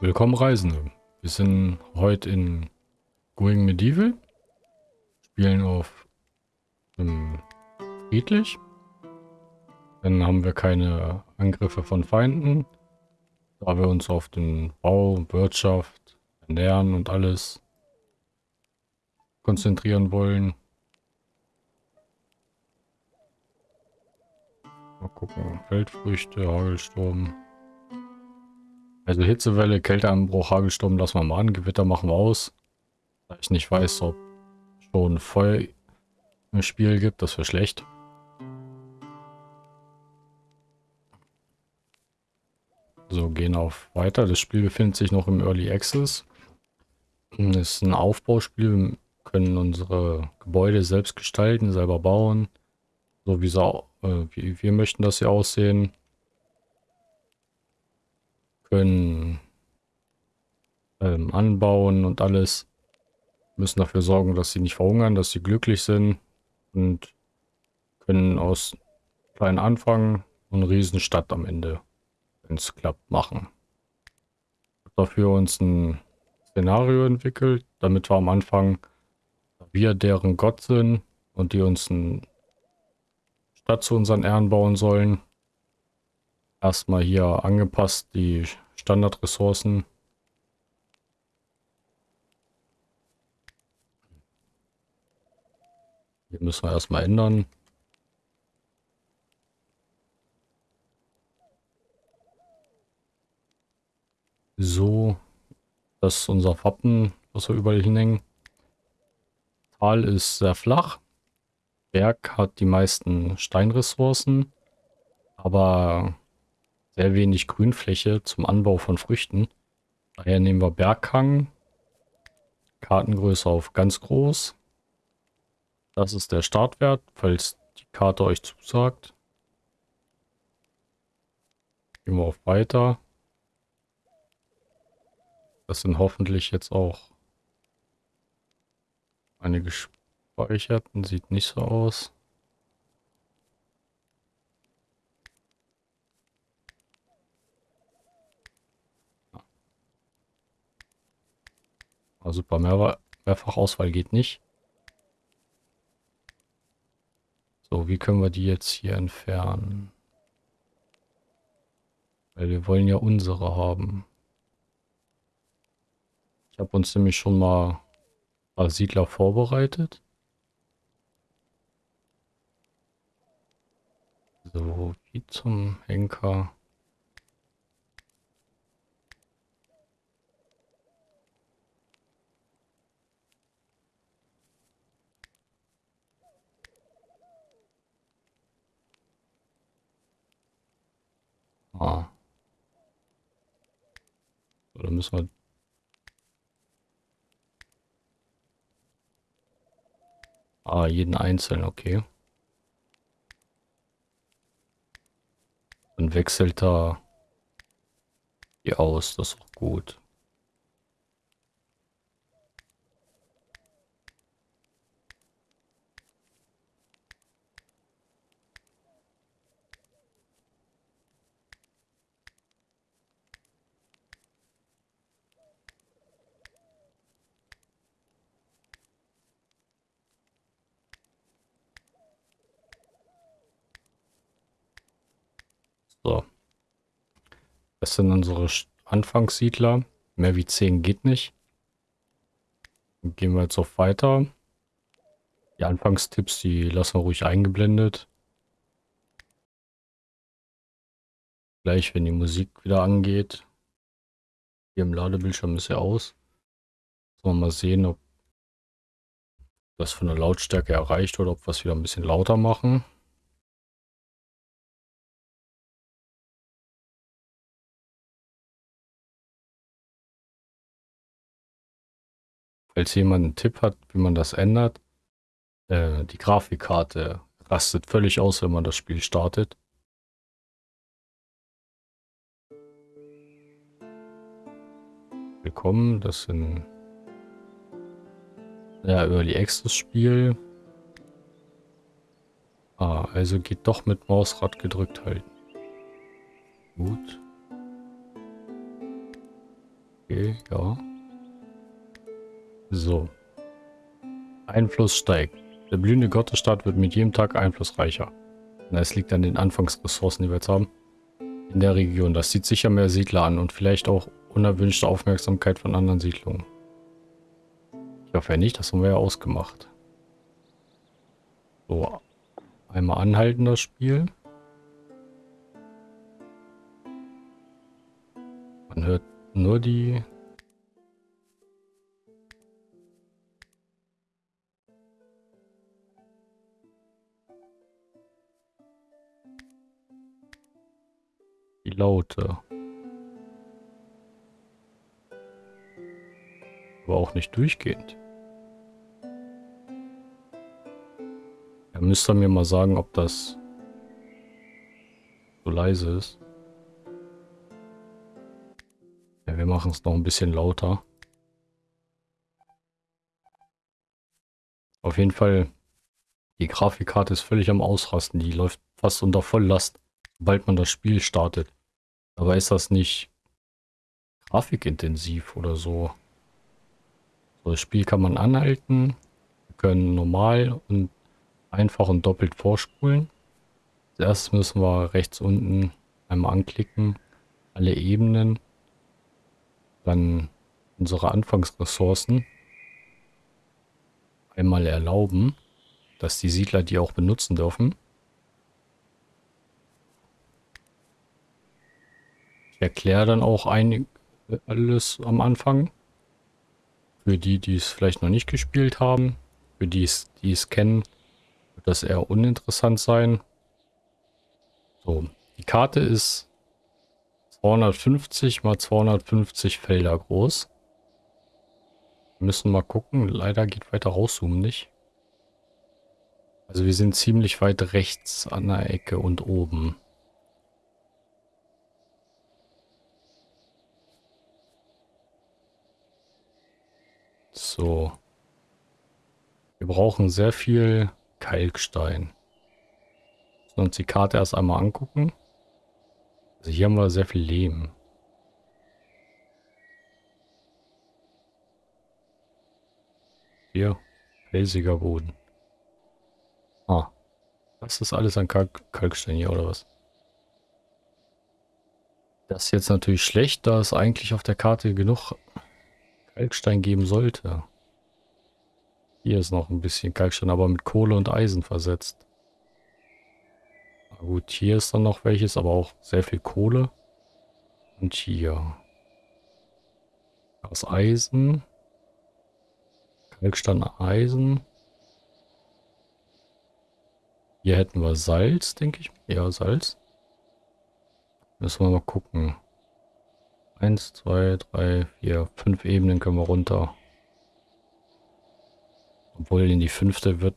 Willkommen Reisende. Wir sind heute in Going Medieval. Spielen auf ähm, friedlich. Dann haben wir keine Angriffe von Feinden. Da wir uns auf den Bau, Wirtschaft, Ernähren und alles konzentrieren wollen. Mal gucken. Feldfrüchte, Hagelsturm. Also Hitzewelle, Kälteanbruch, Hagelsturm lassen wir mal an. Gewitter machen wir aus. Da ich nicht weiß, ob schon Feuer im Spiel gibt, das wäre schlecht. So, gehen auf weiter. Das Spiel befindet sich noch im Early Access. Es ist ein Aufbauspiel. Wir können unsere Gebäude selbst gestalten, selber bauen. So wie, so, äh, wie wir möchten, dass sie aussehen können ähm, anbauen und alles. Müssen dafür sorgen, dass sie nicht verhungern, dass sie glücklich sind und können aus kleinen Anfang eine Riesenstadt am Ende, wenn es klappt, machen. Dafür uns ein Szenario entwickelt, damit wir am Anfang wir deren Gott sind und die uns eine Stadt zu unseren Ehren bauen sollen erstmal hier angepasst, die Standardressourcen. Hier müssen wir erstmal ändern. So, das ist unser Wappen, was wir überall hinhängen. Tal ist sehr flach. Berg hat die meisten Steinressourcen, aber sehr wenig Grünfläche zum Anbau von Früchten. Daher nehmen wir Berghang. Kartengröße auf ganz groß. Das ist der Startwert, falls die Karte euch zusagt. Gehen wir auf Weiter. Das sind hoffentlich jetzt auch eine gespeicherten. Sieht nicht so aus. Ah, super, Mehr Mehrfachauswahl geht nicht. So, wie können wir die jetzt hier entfernen? Weil wir wollen ja unsere haben. Ich habe uns nämlich schon mal paar Siedler vorbereitet. So, wie zum Henker. Ah. Oder müssen wir... Ah, jeden einzeln, okay. Dann wechselt da die aus, das ist auch gut. So. Das sind unsere Anfangssiedler. Mehr wie 10 geht nicht. Gehen wir jetzt auf weiter. Die Anfangstipps, die lassen wir ruhig eingeblendet. Gleich, wenn die Musik wieder angeht. Hier im Ladebildschirm ist er aus. Sollen wir mal sehen, ob das von der Lautstärke erreicht oder ob wir es wieder ein bisschen lauter machen. Falls jemand einen Tipp hat, wie man das ändert, äh, die Grafikkarte rastet völlig aus, wenn man das Spiel startet. Willkommen, das sind ja Early Access Spiel. Ah, also geht doch mit Mausrad gedrückt halten. Gut. Okay, ja. So. Einfluss steigt. Der blühende Gottesstaat wird mit jedem Tag einflussreicher. Es liegt an den Anfangsressourcen, die wir jetzt haben. In der Region. Das zieht sicher mehr Siedler an und vielleicht auch unerwünschte Aufmerksamkeit von anderen Siedlungen. Ich hoffe ja nicht, das haben wir ja ausgemacht. So, einmal anhalten das Spiel. Man hört nur die Laute. Aber auch nicht durchgehend. Ja, müsst ihr mir mal sagen, ob das so leise ist. Ja, wir machen es noch ein bisschen lauter. Auf jeden Fall, die Grafikkarte ist völlig am Ausrasten. Die läuft fast unter Volllast, sobald man das Spiel startet. Aber ist das nicht grafikintensiv oder so? So, das Spiel kann man anhalten. Wir können normal und einfach und doppelt vorspulen. Zuerst müssen wir rechts unten einmal anklicken, alle Ebenen, dann unsere Anfangsressourcen einmal erlauben, dass die Siedler die auch benutzen dürfen. Ich erkläre dann auch einig, alles am Anfang. Für die, die es vielleicht noch nicht gespielt haben. Für die, die es kennen, wird das eher uninteressant sein. So, die Karte ist 250 mal 250 Felder groß. Wir müssen mal gucken. Leider geht weiter rauszoomen nicht. Also wir sind ziemlich weit rechts an der Ecke und oben. So. Wir brauchen sehr viel Kalkstein. Müssen uns die Karte erst einmal angucken. Also hier haben wir sehr viel Lehm. Hier, felsiger Boden. Ah, das ist alles an Kalk Kalkstein hier, oder was? Das ist jetzt natürlich schlecht, da es eigentlich auf der Karte genug Kalkstein geben sollte. Hier ist noch ein bisschen Kalkstein, aber mit Kohle und Eisen versetzt. Na gut, hier ist dann noch welches, aber auch sehr viel Kohle. Und hier. Das Eisen. Kalkstein, Eisen. Hier hätten wir Salz, denke ich. Ja, Salz. Müssen wir mal gucken. Eins, zwei, drei, vier, fünf Ebenen können wir runter. Obwohl in die fünfte wird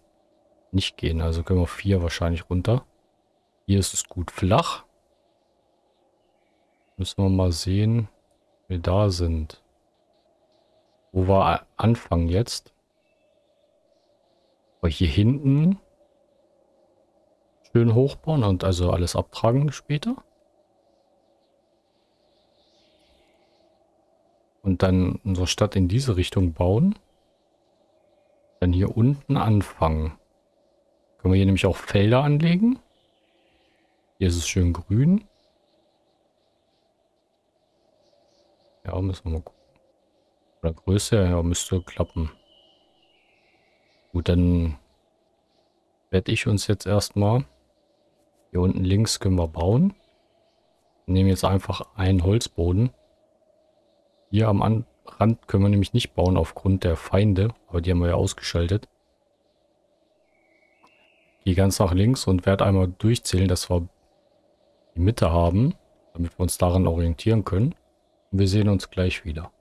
nicht gehen. Also können wir vier wahrscheinlich runter. Hier ist es gut flach. Müssen wir mal sehen, wie wir da sind. Wo wir anfangen jetzt. Aber hier hinten schön hochbauen und also alles abtragen später. Und dann unsere Stadt in diese Richtung bauen. Dann hier unten anfangen. Können wir hier nämlich auch Felder anlegen. Hier ist es schön grün. Ja, müssen wir mal gucken. Oder Größe, ja, müsste klappen. Gut, dann werde ich uns jetzt erstmal hier unten links können wir bauen. Nehmen jetzt einfach einen Holzboden. Hier am An Rand können wir nämlich nicht bauen aufgrund der Feinde, aber die haben wir ja ausgeschaltet. Gehe ganz nach links und werde einmal durchzählen, dass wir die Mitte haben, damit wir uns daran orientieren können. Und wir sehen uns gleich wieder.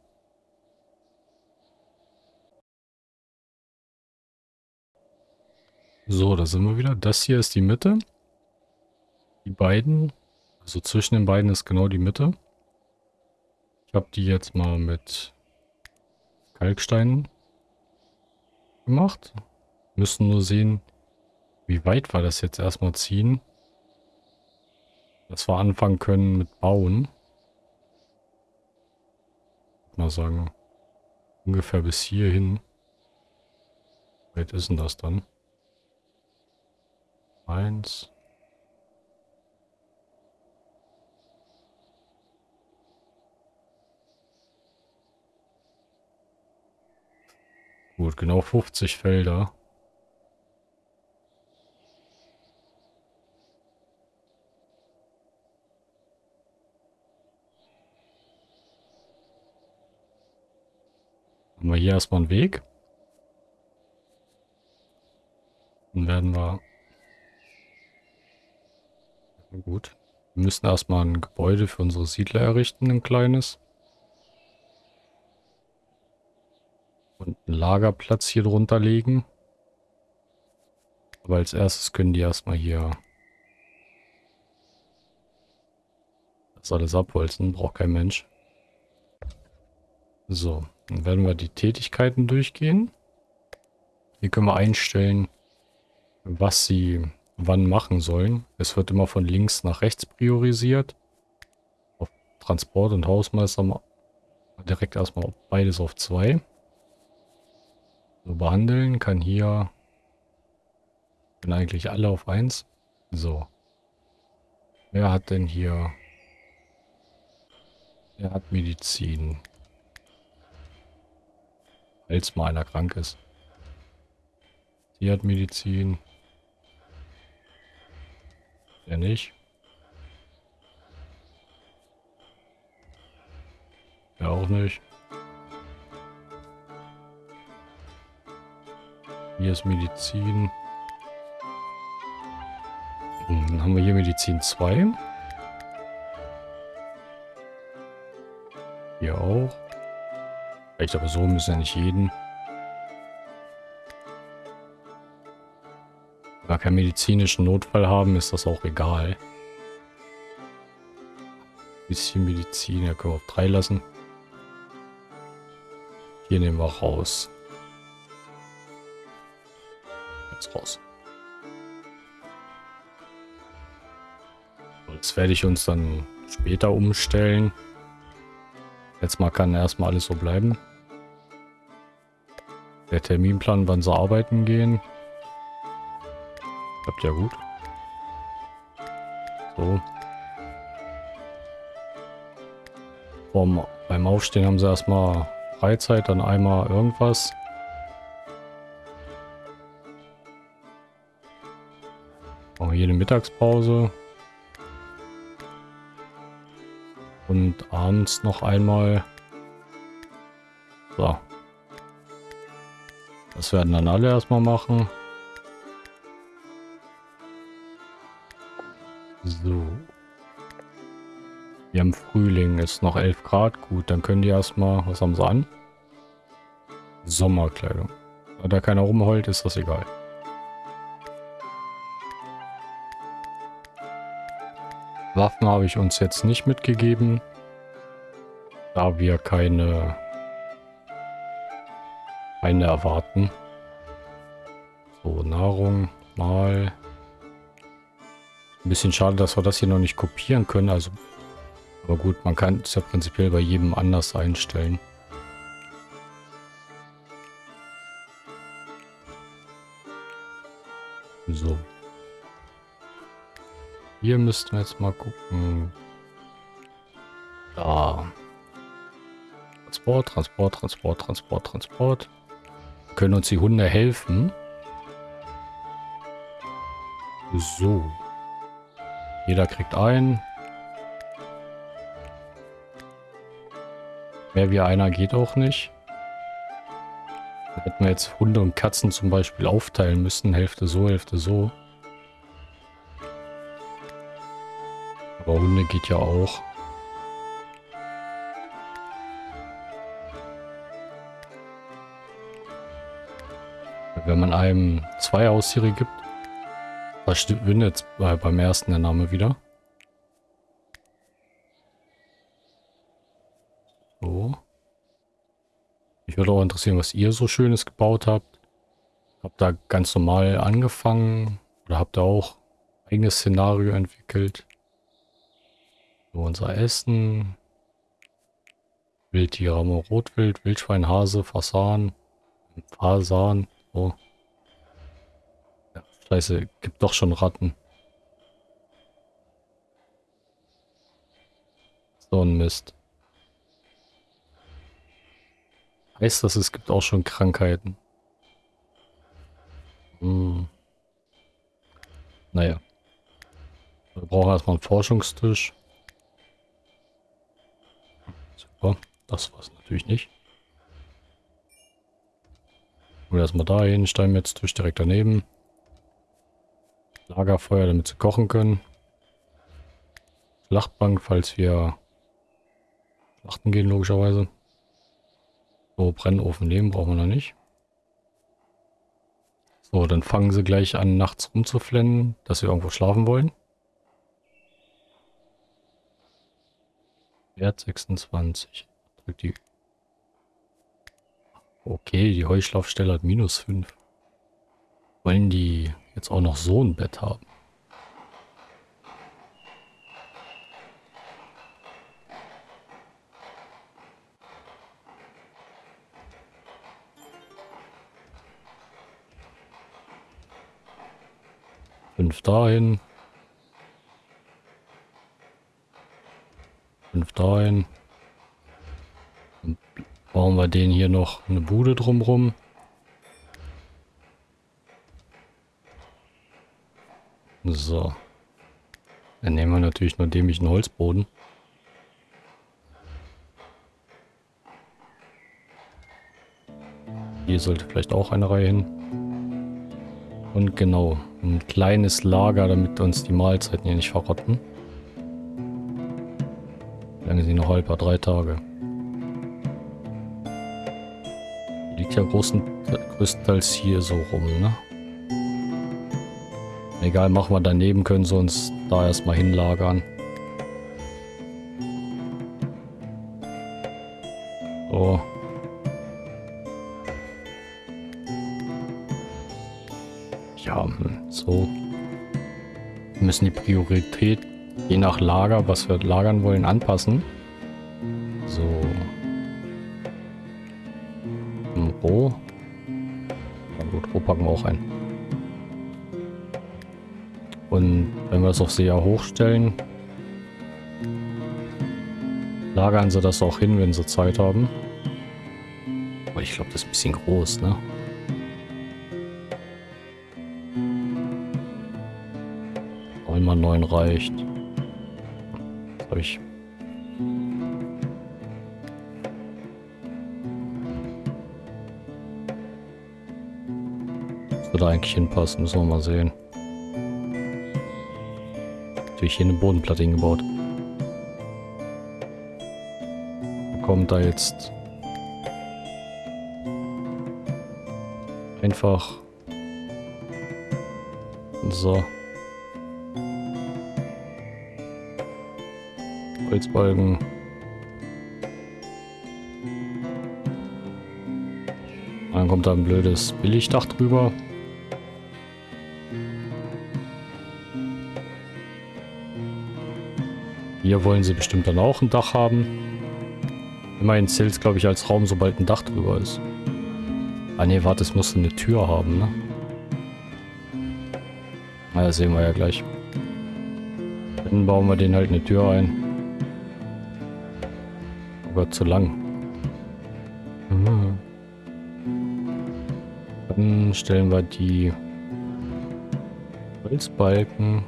So, da sind wir wieder. Das hier ist die Mitte. Die beiden, also zwischen den beiden ist genau die Mitte. Ich habe die jetzt mal mit Kalkstein gemacht. Müssen nur sehen, wie weit wir das jetzt erstmal ziehen. Dass wir anfangen können mit Bauen. mal sagen. Ungefähr bis hierhin. Wie weit ist denn das dann? Eins. Gut, genau 50 Felder. Haben wir hier erstmal einen Weg. Dann werden wir... Gut. Wir müssen erstmal ein Gebäude für unsere Siedler errichten, ein kleines. Und einen Lagerplatz hier drunter legen. Aber als erstes können die erstmal hier das alles abholzen. Braucht kein Mensch. So, dann werden wir die Tätigkeiten durchgehen. Hier können wir einstellen, was sie wann machen sollen. Es wird immer von links nach rechts priorisiert. Auf Transport und Hausmeister direkt erstmal beides auf zwei. So behandeln kann hier sind eigentlich alle auf 1. So. Wer hat denn hier... Wer hat Medizin? Falls mal einer krank ist. Sie hat Medizin. Der nicht. Der auch nicht. Hier ist Medizin. Dann haben wir hier Medizin 2. Hier auch. Ich glaube, so müssen ja nicht jeden. Wenn wir keinen medizinischen Notfall haben, ist das auch egal. Bisschen Medizin, ja, können wir auf 3 lassen. Hier nehmen wir raus raus. Das werde ich uns dann später umstellen. Jetzt mal kann erstmal alles so bleiben. Der Terminplan, wann sie arbeiten gehen. Klappt ja gut. So. Vom, beim Aufstehen haben sie erstmal Freizeit, dann einmal irgendwas. Eine Mittagspause. Und abends noch einmal. So. Das werden dann alle erstmal machen. So. Wir haben Frühling, ist noch 11 Grad. Gut, dann können die erstmal, was haben sie an? Sommerkleidung. Da keiner rumheult, ist das egal. Waffen habe ich uns jetzt nicht mitgegeben, da wir keine, keine erwarten. So, Nahrung mal. Ein bisschen schade, dass wir das hier noch nicht kopieren können. Also, aber gut, man kann es ja prinzipiell bei jedem anders einstellen. So. Hier müssten wir jetzt mal gucken. Da. Transport, Transport, Transport, Transport, Transport. Können uns die Hunde helfen? So. Jeder kriegt ein. Mehr wie einer geht auch nicht. hätten wir jetzt Hunde und Katzen zum Beispiel aufteilen müssen. Hälfte so, Hälfte so. Aber Hunde geht ja auch. Wenn man einem zwei Haustiere gibt, verschwindet beim ersten der Name wieder. So. Mich würde auch interessieren, was ihr so Schönes gebaut habt. Habt da ganz normal angefangen oder habt ihr auch eigenes Szenario entwickelt? So, unser Essen. Wildtiere haben wir Rotwild, Wildschwein, Hase, Fasan, Fasan, oh. Scheiße, gibt doch schon Ratten. So ein Mist. Heißt das, es gibt auch schon Krankheiten? Hm. Naja. Wir brauchen erstmal einen Forschungstisch. Super. Das war es natürlich nicht. Und erstmal dahin, Steinmetztisch direkt daneben. Lagerfeuer, damit sie kochen können. Schlachtbank, falls wir schlachten gehen, logischerweise. So, Brennofen nehmen brauchen wir noch nicht. So, dann fangen sie gleich an, nachts rumzuflennen, dass wir irgendwo schlafen wollen. Wert 26. Drückt die. Okay, die Heuschlafstelle hat minus 5. Wollen die jetzt auch noch so ein Bett haben? Fünf dahin. Fünf dahin. Dann bauen wir den hier noch eine Bude drumrum. So. Dann nehmen wir natürlich nur dämlichen Holzboden. Hier sollte vielleicht auch eine Reihe hin. Und genau, ein kleines Lager, damit uns die Mahlzeiten hier nicht verrotten. Lange sind noch halber? Drei Tage. Liegt ja großen, größtenteils hier so rum, ne? Egal, machen wir daneben, können sie uns da erstmal hinlagern. So. Ja, hm, so. Wir müssen die Priorität je nach Lager, was wir lagern wollen, anpassen. So. Roh. Ja gut, Roh packen wir auch ein. Und wenn wir das auf sehr hochstellen, lagern sie das auch hin, wenn sie Zeit haben. Aber ich glaube, das ist ein bisschen groß, ne? Einmal neun reicht. Würde eigentlich hinpassen, müssen wir mal sehen. Natürlich hier eine Bodenplatte hingebaut. Kommt da jetzt einfach so Holzbalken. Dann kommt da ein blödes Billigdach drüber. Hier wollen sie bestimmt dann auch ein Dach haben. Immerhin zählt es, glaube ich, als Raum, sobald ein Dach drüber ist. Ah ne, warte, es muss eine Tür haben, ne? Na, das sehen wir ja gleich. Dann bauen wir den halt eine Tür ein. Oh Gott, zu lang. Dann stellen wir die Holzbalken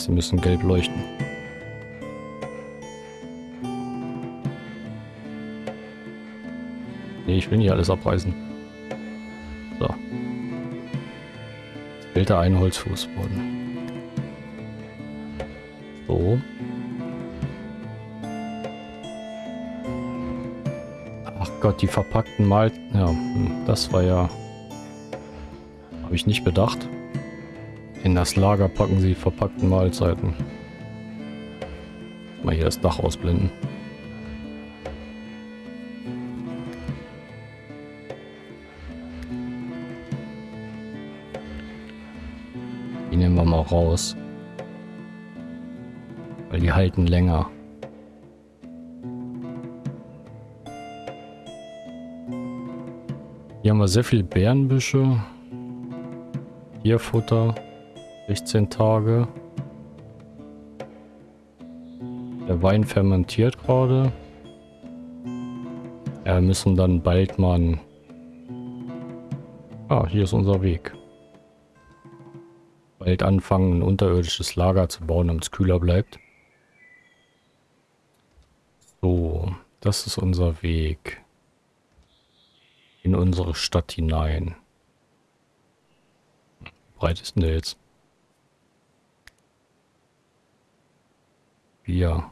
was. Die müssen gelb leuchten. Nee, ich will nicht alles abreißen. So. Jetzt fehlt da ein Holzfußboden. So. Ach Gott, die verpackten Mal... Ja, hm, das war ja... Habe ich nicht bedacht. In das Lager packen sie verpackten Mahlzeiten. Mal hier das Dach ausblenden. Die nehmen wir mal raus. Weil die halten länger. Hier haben wir sehr viele Bärenbüsche. Tierfutter. 16 Tage. Der Wein fermentiert gerade. Ja, wir müssen dann bald mal... Ah, hier ist unser Weg. Bald anfangen, ein unterirdisches Lager zu bauen, damit es kühler bleibt. So, das ist unser Weg. In unsere Stadt hinein. Breit ist denn der jetzt? Vier.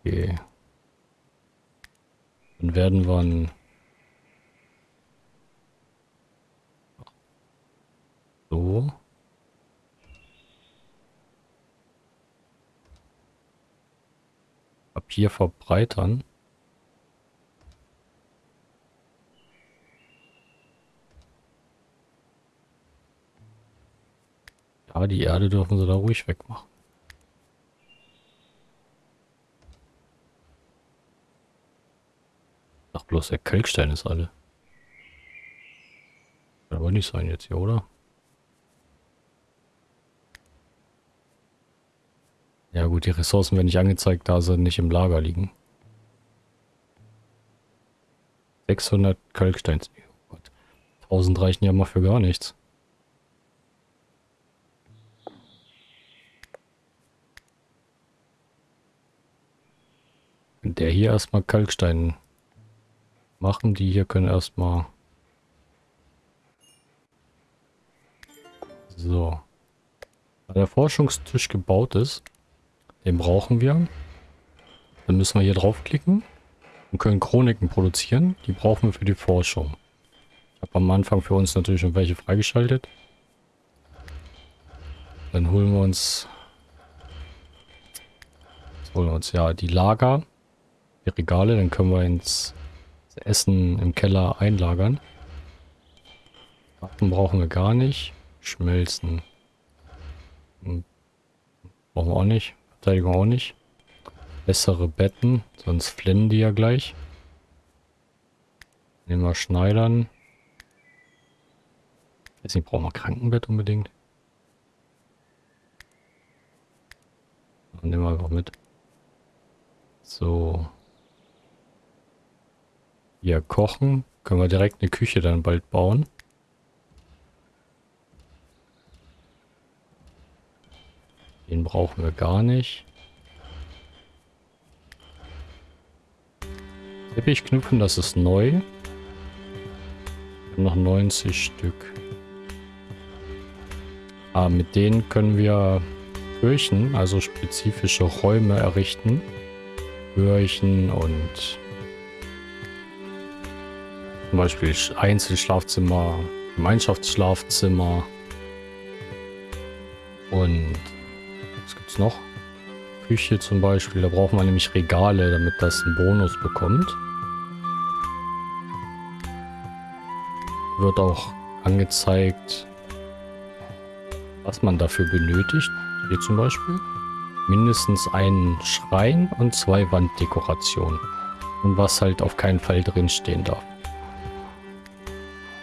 Okay. Dann werden wir ein so. Papier verbreitern. Ja, die Erde dürfen sie da ruhig wegmachen. Bloß der Kalkstein ist alle. Kann aber nicht sein jetzt hier, oder? Ja gut, die Ressourcen werden nicht angezeigt, da sie nicht im Lager liegen. 600 Kalksteins. Oh Gott. 1000 reichen ja mal für gar nichts. Der hier erstmal Kalkstein machen. Die hier können erstmal... So. Da der Forschungstisch gebaut ist, den brauchen wir. Dann müssen wir hier draufklicken und können Chroniken produzieren. Die brauchen wir für die Forschung. Ich habe am Anfang für uns natürlich schon welche freigeschaltet. Dann holen wir uns... holen wir uns ja die Lager, die Regale. Dann können wir ins Essen im Keller einlagern. Waffen brauchen wir gar nicht. Schmelzen. Hm. Brauchen wir auch nicht. Verteidigung auch nicht. Bessere Betten, sonst flennen die ja gleich. Nehmen wir Schneidern. Jetzt nicht, brauchen wir Krankenbett unbedingt. Dann nehmen wir einfach mit. So. Hier kochen. Können wir direkt eine Küche dann bald bauen. Den brauchen wir gar nicht. Teppichknüpfen, das ist neu. Noch 90 Stück. Ah, mit denen können wir Kirchen, also spezifische Räume errichten. Kirchen und zum Beispiel Einzelschlafzimmer, Gemeinschaftsschlafzimmer und was gibt es noch? Küche zum Beispiel, da brauchen wir nämlich Regale, damit das einen Bonus bekommt. Wird auch angezeigt, was man dafür benötigt. Hier zum Beispiel mindestens einen Schrein und zwei Wanddekorationen. Und was halt auf keinen Fall drin stehen darf.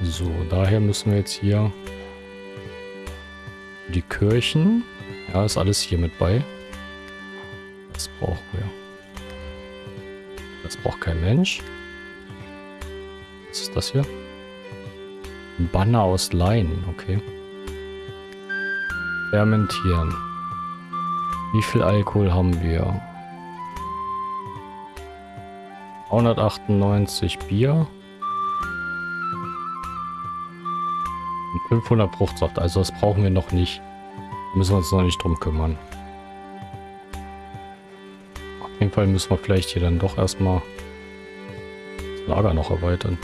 So, daher müssen wir jetzt hier die Kirchen. Ja, ist alles hier mit bei. Das brauchen wir. Das braucht kein Mensch. Was ist das hier? Ein Banner aus Leinen, okay. Fermentieren. Wie viel Alkohol haben wir? 198 Bier. 500 Fruchtsaft, also das brauchen wir noch nicht. Müssen wir uns noch nicht drum kümmern. Auf jeden Fall müssen wir vielleicht hier dann doch erstmal das Lager noch erweitern.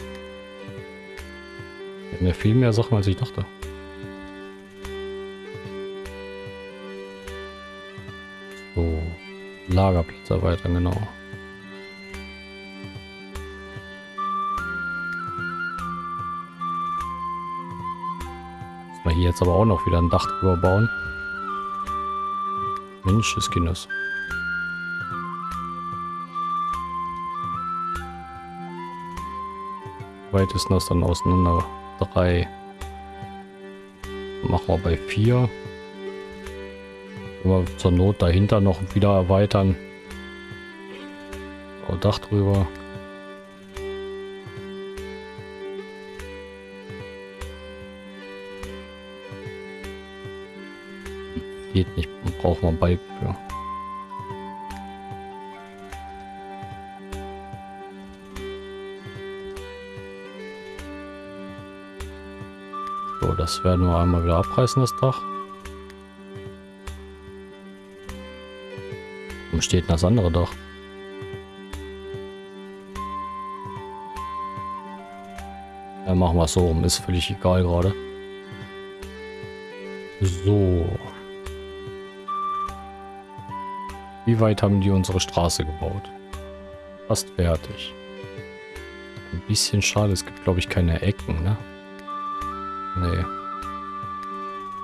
Wir haben ja viel mehr Sachen, als ich dachte. So, Lagerplatz erweitern, genau. Wir hier jetzt aber auch noch wieder ein Dach drüber bauen. Mensch, des Kindes. Weit ist das dann auseinander? Drei. Machen wir bei vier. Können zur Not dahinter noch wieder erweitern. Dach drüber. Geht nicht, brauchen wir Balken für. So, das werden wir einmal wieder abreißen, das Dach. Wo steht denn das andere Dach? Ja, machen wir es so rum. Ist völlig egal gerade. So. Wie weit haben die unsere Straße gebaut? Fast fertig. Ein bisschen schade, es gibt glaube ich keine Ecken, ne? Nee.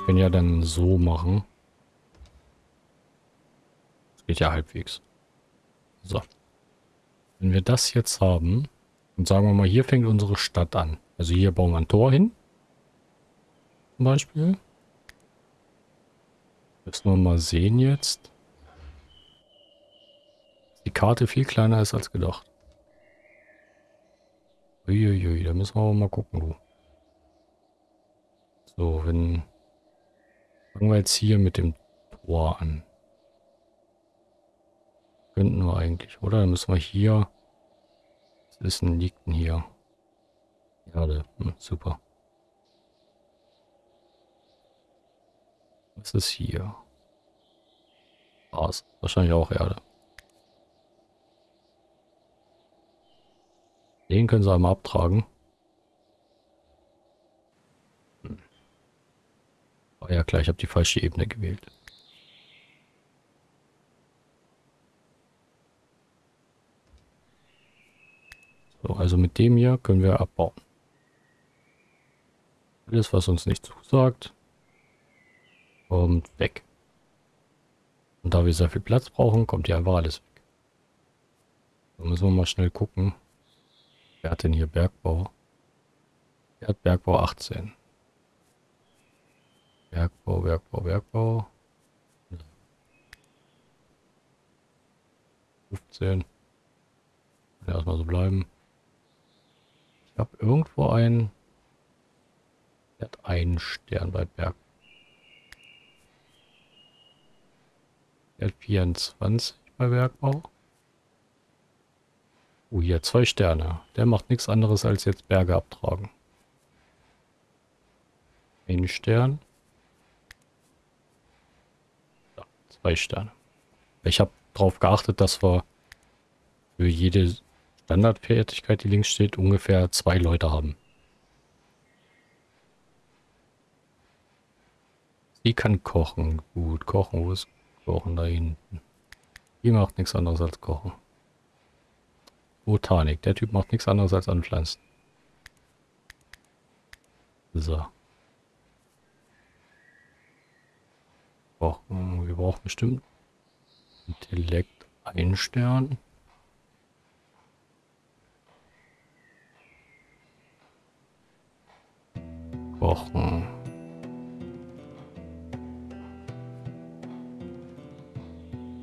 Können ja dann so machen. Das geht ja halbwegs. So. Wenn wir das jetzt haben, und sagen wir mal, hier fängt unsere Stadt an. Also hier bauen wir ein Tor hin. Zum Beispiel. Müssen wir mal sehen jetzt. Die Karte viel kleiner ist als gedacht. Uiuiui, da müssen wir mal gucken, du. So, wenn... Fangen wir jetzt hier mit dem Tor an. Könnten wir eigentlich, oder? Dann müssen wir hier... Was ist denn, liegt denn hier? Erde. Hm, super. Was ist hier? Gras. Wahrscheinlich auch Erde. Den können sie einmal abtragen. Oh ja klar, ich habe die falsche Ebene gewählt. So, also mit dem hier können wir abbauen. Alles, was uns nicht zusagt, kommt weg. Und da wir sehr viel Platz brauchen, kommt hier einfach alles weg. Da müssen wir mal schnell gucken. Wer hat denn hier Bergbau? Er hat Bergbau 18. Bergbau, Bergbau, Bergbau. 15. Erstmal so bleiben. Ich habe irgendwo einen. Der hat einen Stern bei Berg. Der hat 24 bei Bergbau. Oh, hier zwei Sterne. Der macht nichts anderes als jetzt Berge abtragen. Ein Stern. Ja, zwei Sterne. Ich habe darauf geachtet, dass wir für jede Standardfertigkeit, die links steht, ungefähr zwei Leute haben. Sie kann kochen. Gut, kochen. Wo ist Kochen? Da hinten. Die macht nichts anderes als kochen. Botanik. Der Typ macht nichts anderes als anpflanzen. So. Brauchen, wir brauchen bestimmt Intellekt ein Stern. Kochen.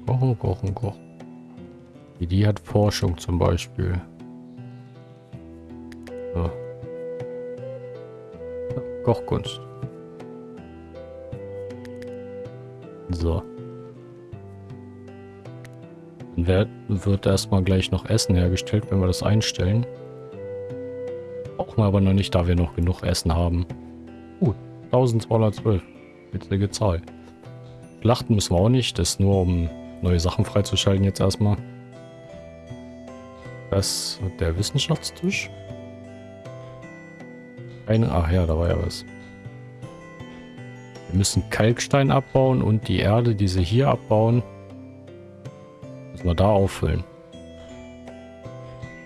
Kochen, kochen, kochen. Die hat Forschung zum Beispiel. So. Kochkunst. So. Dann wird, wird erstmal gleich noch Essen hergestellt, wenn wir das einstellen. Brauchen wir aber noch nicht, da wir noch genug Essen haben. Uh, 1212. Witzige Zahl. Schlachten müssen wir auch nicht, das ist nur um neue Sachen freizuschalten jetzt erstmal. Das der Wissenschaftstisch. Eine, ach ja, da war ja was. Wir müssen Kalkstein abbauen und die Erde, die sie hier abbauen, müssen wir da auffüllen.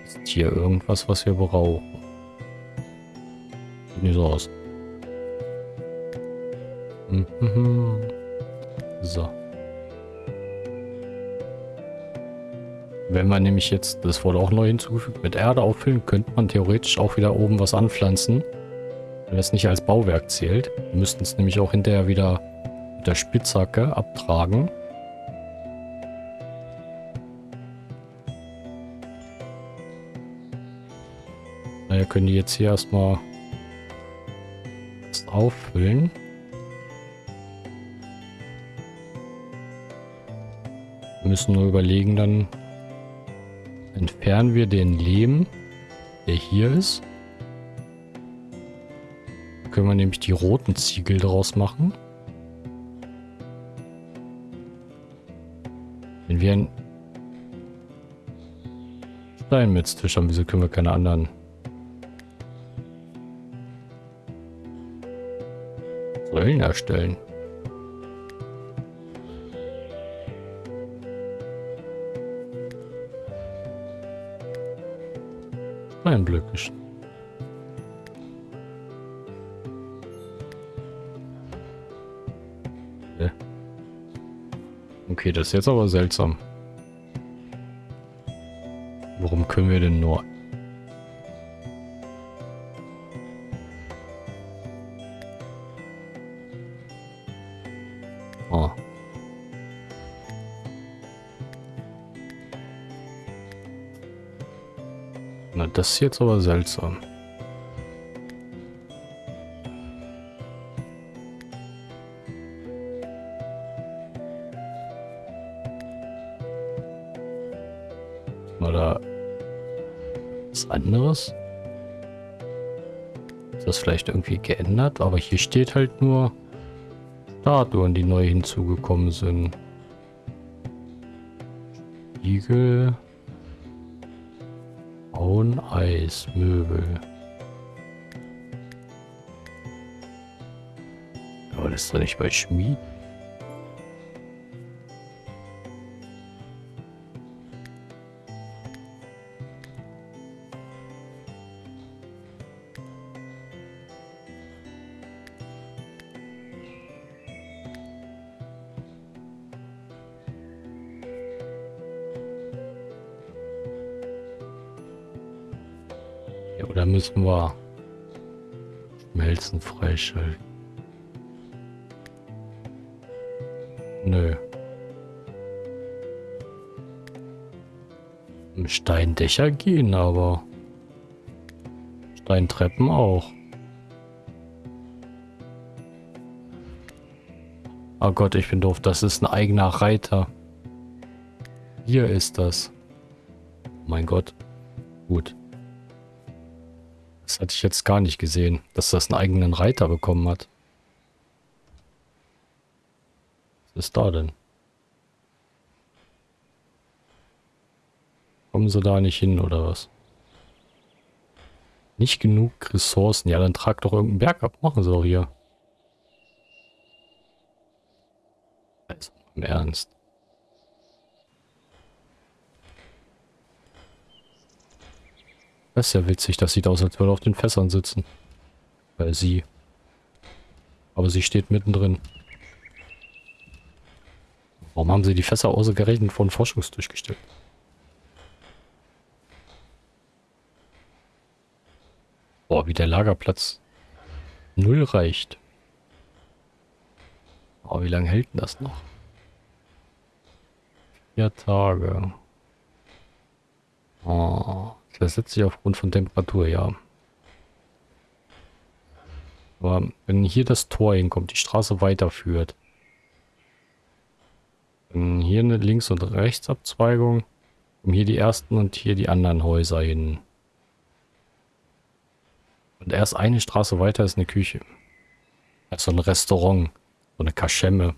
Ist hier irgendwas, was wir brauchen? Sieht nicht so aus. Mhm. So. Wenn man nämlich jetzt, das wurde auch neu hinzugefügt, mit Erde auffüllen, könnte man theoretisch auch wieder oben was anpflanzen. Wenn das nicht als Bauwerk zählt. Wir müssten es nämlich auch hinterher wieder mit der Spitzhacke abtragen. Daher können die jetzt hier erstmal das auffüllen. Müssen nur überlegen dann, entfernen wir den Lehm, der hier ist. Da können wir nämlich die roten Ziegel draus machen. Wenn wir einen Steinmetztisch haben, wieso können wir keine anderen Säulen erstellen? Steinblöcke. Okay, das ist jetzt aber seltsam. Warum können wir denn nur... Na, das ist jetzt aber seltsam. Oder was anderes? Ist das vielleicht irgendwie geändert? Aber hier steht halt nur Statuen, die neu hinzugekommen sind. Igel. Eis, Möbel. Aber das ist doch nicht bei Schmied. Freischalten? Nö. Steindächer gehen aber. Steintreppen auch. Oh Gott, ich bin doof. Das ist ein eigener Reiter. Hier ist das. Oh mein Gott. Gut. Hatte ich jetzt gar nicht gesehen, dass das einen eigenen Reiter bekommen hat. Was ist da denn? Kommen sie da nicht hin, oder was? Nicht genug Ressourcen. Ja, dann trag doch irgendeinen Berg ab. Machen sie doch hier. Also, im Ernst. Das ist ja witzig. Das sieht aus, als würde auf den Fässern sitzen. Weil sie. Aber sie steht mittendrin. Warum haben sie die Fässer ausgerechnet von Forschungstisch gestellt? Boah, wie der Lagerplatz null reicht. Oh, wie lange hält denn das noch? Vier Tage. Oh. Versetzt sich aufgrund von Temperatur, ja. Aber wenn hier das Tor hinkommt, die Straße weiterführt, dann hier eine Links- und Rechtsabzweigung, um hier die ersten und hier die anderen Häuser hin. Und erst eine Straße weiter ist eine Küche. Also ein Restaurant, so eine Kaschemme.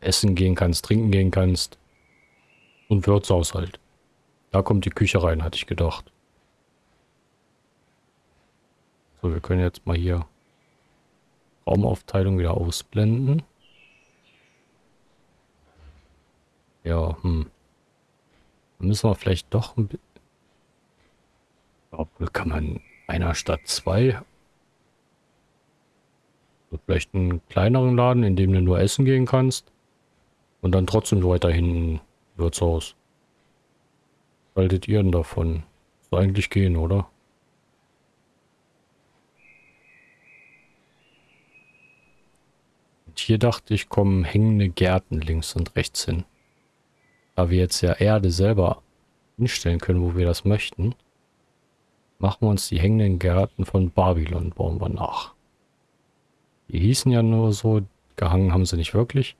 Essen gehen kannst, trinken gehen kannst. Und Wirtshaus halt. Da kommt die Küche rein, hatte ich gedacht. So, wir können jetzt mal hier Raumaufteilung wieder ausblenden. Ja, hm. Dann müssen wir vielleicht doch ein bisschen... Obwohl kann man einer statt zwei... vielleicht einen kleineren Laden, in dem du nur essen gehen kannst. Und dann trotzdem weiterhin ein Wirtshaus. Haltet ihr denn davon? Soll eigentlich gehen, oder? Und hier dachte ich, kommen hängende Gärten links und rechts hin. Da wir jetzt ja Erde selber hinstellen können, wo wir das möchten, machen wir uns die hängenden Gärten von Babylon, bauen wir nach. Die hießen ja nur so, gehangen haben sie nicht wirklich.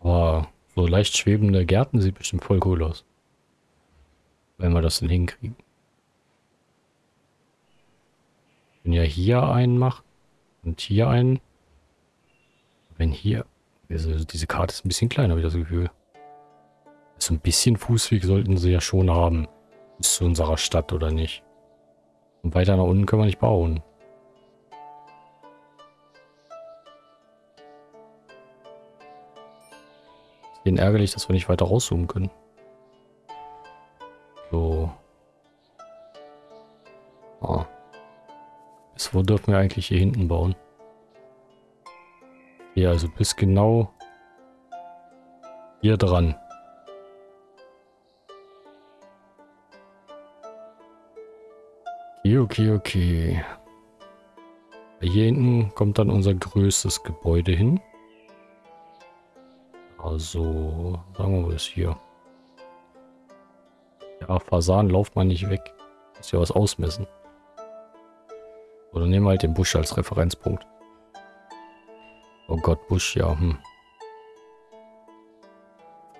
Aber so leicht schwebende Gärten sieht bestimmt voll cool aus. Wenn wir das denn hinkriegen. Wenn ja hier einen macht und hier einen. Wenn hier. Also diese Karte ist ein bisschen kleiner, habe ich das Gefühl. So ein bisschen Fußweg sollten sie ja schon haben. Bis zu unserer Stadt, oder nicht? Und weiter nach unten können wir nicht bauen. Den ärgerlich, dass wir nicht weiter rauszoomen können. So. Ah. Bis wo dürfen wir eigentlich hier hinten bauen? Hier, also bis genau hier dran. Okay, okay, okay. Hier hinten kommt dann unser größtes Gebäude hin. Also, sagen wir mal es hier. Ja, Fasan, lauft mal nicht weg. Muss ja was ausmessen. Oder nehmen wir halt den Busch als Referenzpunkt. Oh Gott, Busch, ja. Hm.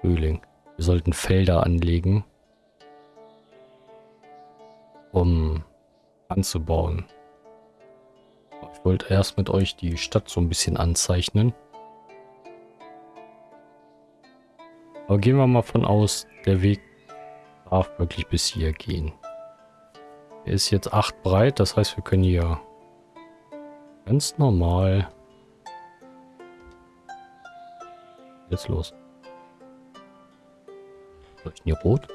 Frühling. Wir sollten Felder anlegen, um anzubauen. Ich wollte erst mit euch die Stadt so ein bisschen anzeichnen. Aber gehen wir mal von aus, der Weg darf wirklich bis hier gehen. Er ist jetzt 8 breit, das heißt, wir können hier ganz normal... Jetzt los. Was hier rot?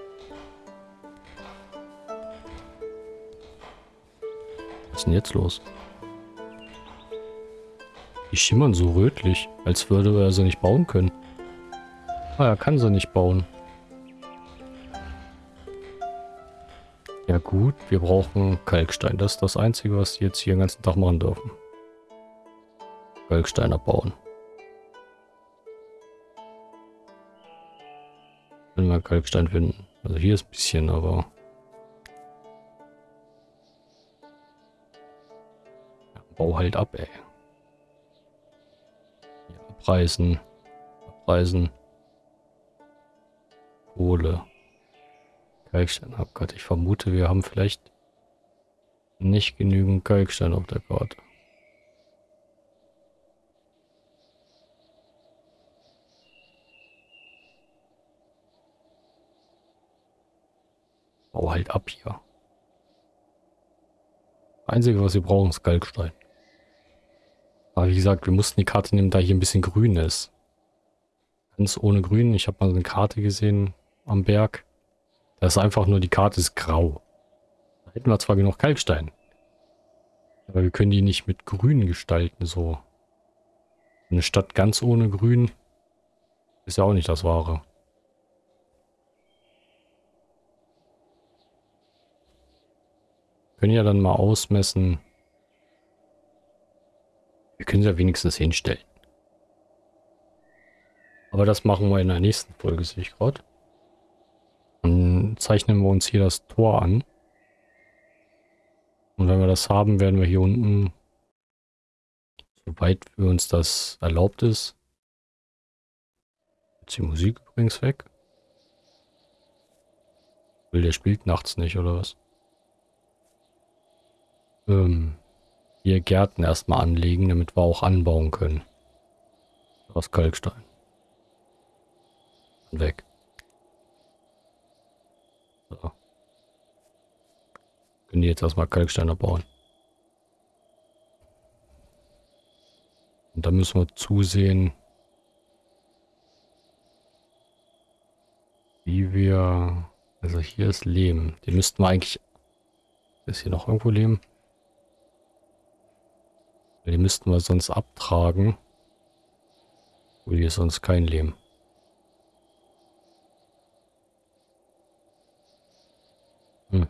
Was ist denn jetzt los? Die schimmern so rötlich, als würde er sie nicht bauen können. Ah, er kann sie nicht bauen. Ja gut, wir brauchen Kalkstein. Das ist das Einzige, was die jetzt hier den ganzen Tag machen dürfen. Kalkstein abbauen. Wenn wir Kalkstein finden. Also hier ist ein bisschen, aber... Ja, bau halt ab, ey. Ja, abreißen. Abreißen. Kohle. Kalkstein. Oh Gott, ich vermute, wir haben vielleicht nicht genügend Kalkstein auf der Karte. Halt ab hier. Einzige, was wir brauchen, ist Kalkstein. Aber wie gesagt, wir mussten die Karte nehmen, da hier ein bisschen grün ist. Ganz ohne grün. Ich habe mal eine Karte gesehen, am Berg. Da ist einfach nur, die Karte ist grau. Da hätten wir zwar genug Kalkstein. Aber wir können die nicht mit grün gestalten, so. Eine Stadt ganz ohne grün ist ja auch nicht das Wahre. Können ja dann mal ausmessen. Wir können sie ja wenigstens hinstellen. Aber das machen wir in der nächsten Folge, sehe ich gerade. Dann zeichnen wir uns hier das Tor an. Und wenn wir das haben, werden wir hier unten, soweit für uns das erlaubt ist, jetzt die Musik übrigens weg. Will der spielt nachts nicht, oder was? Ähm, hier Gärten erstmal anlegen, damit wir auch anbauen können. Aus Kalkstein. Weg. So. Können die jetzt erstmal Kalksteine bauen. Und dann müssen wir zusehen, wie wir... Also hier ist Lehm. Den müssten wir eigentlich... Ist hier noch irgendwo Lehm? Die müssten wir sonst abtragen. Wo hier sonst kein Leben. Hm.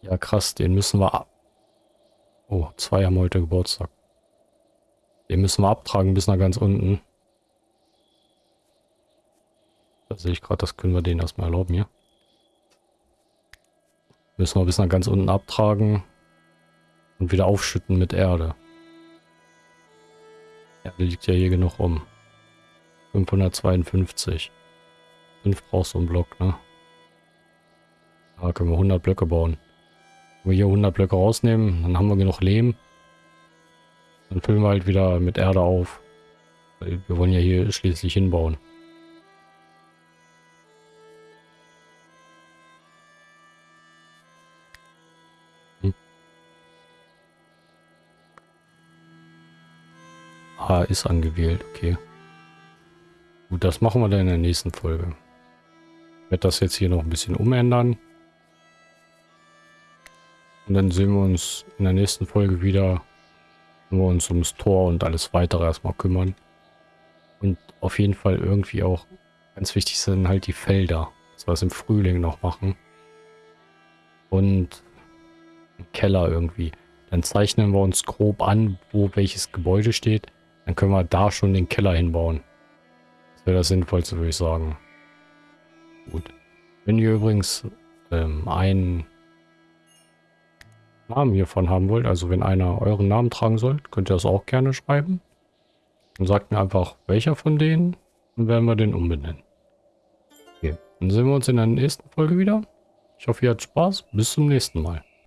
Ja, krass, den müssen wir ab. Oh, zwei haben heute Geburtstag. Den müssen wir abtragen bis nach ganz unten. Da sehe ich gerade, das können wir denen erstmal erlauben hier. Müssen wir bis nach ganz unten abtragen und wieder aufschütten mit Erde. Erde liegt ja hier genug rum. 552. 5 brauchst du einen Block, ne? Da können wir 100 Blöcke bauen. Wenn wir hier 100 Blöcke rausnehmen, dann haben wir genug Lehm. Dann füllen wir halt wieder mit Erde auf. Wir wollen ja hier schließlich hinbauen. Ah, ist angewählt, okay. Gut, das machen wir dann in der nächsten Folge. Ich werde das jetzt hier noch ein bisschen umändern. Und dann sehen wir uns in der nächsten Folge wieder, wenn wir uns ums Tor und alles weitere erstmal kümmern. Und auf jeden Fall irgendwie auch, ganz wichtig sind halt die Felder, dass wir es im Frühling noch machen. Und Keller irgendwie. Dann zeichnen wir uns grob an, wo welches Gebäude steht. Dann können wir da schon den Keller hinbauen. Das wäre das Sinnvollste, würde ich sagen. Gut. Wenn ihr übrigens ähm, einen Namen hiervon haben wollt, also wenn einer euren Namen tragen soll, könnt ihr das auch gerne schreiben. Und sagt mir einfach, welcher von denen, dann werden wir den umbenennen. Okay, dann sehen wir uns in der nächsten Folge wieder. Ich hoffe, ihr habt Spaß. Bis zum nächsten Mal.